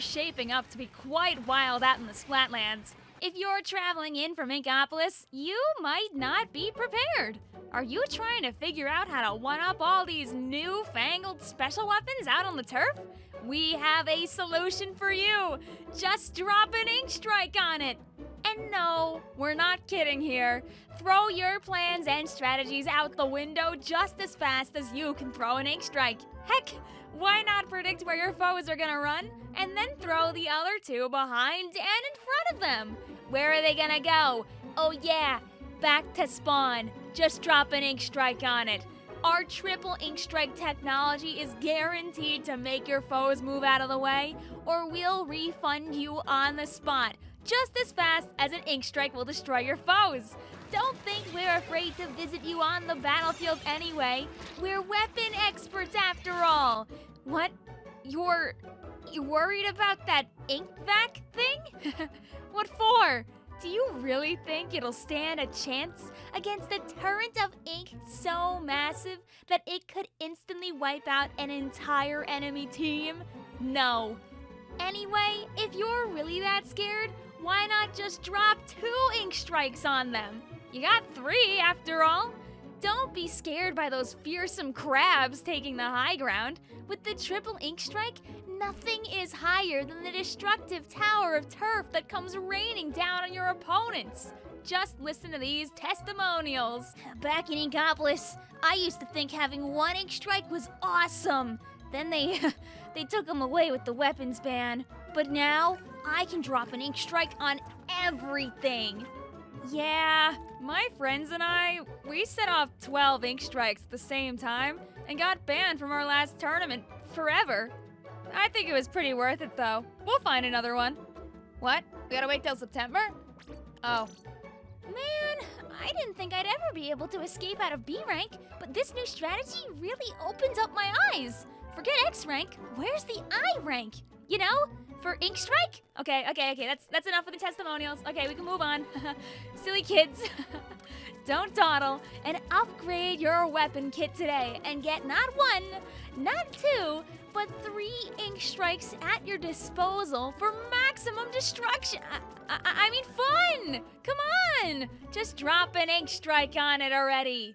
are shaping up to be quite wild out in the Splatlands. If you're traveling in from Inkopolis, you might not be prepared. Are you trying to figure out how to one up all these new-fangled special weapons out on the turf? We have a solution for you. Just drop an ink strike on it. And no, we're not kidding here. Throw your plans and strategies out the window just as fast as you can throw an ink strike. Heck, why not predict where your foes are gonna run and then throw the other two behind and in front of them? Where are they gonna go? Oh, yeah, back to spawn. Just drop an ink strike on it. Our triple ink strike technology is guaranteed to make your foes move out of the way, or we'll refund you on the spot, just as fast as an ink strike will destroy your foes. Don't think we're afraid to visit you on the battlefield anyway. We're weapon experts after all. What? You're. You worried about that ink vac thing? what for? Do you really think it'll stand a chance against a torrent of ink so massive that it could instantly wipe out an entire enemy team? No. Anyway, if you're really that scared, why not just drop two ink strikes on them? You got three, after all. Don't be scared by those fearsome crabs taking the high ground. With the triple ink strike, nothing is higher than the destructive tower of turf that comes raining down on your opponents. Just listen to these testimonials. Back in Inkopolis, I used to think having one ink strike was awesome. Then they they took them away with the weapons ban. But now I can drop an ink strike on everything. Yeah, my friends and I, we set off 12 ink strikes at the same time and got banned from our last tournament forever. I think it was pretty worth it though. We'll find another one. What? We gotta wait till September? Oh. Man, I didn't think I'd ever be able to escape out of B rank, but this new strategy really opens up my eyes. Forget X rank, where's the I rank? You know, for ink strike? Okay, okay, okay, that's that's enough of the testimonials. Okay, we can move on. Silly kids. Don't dawdle and upgrade your weapon kit today and get not one, not two, but three ink strikes at your disposal for maximum destruction. I, I, I mean fun! Come on! Just drop an ink strike on it already.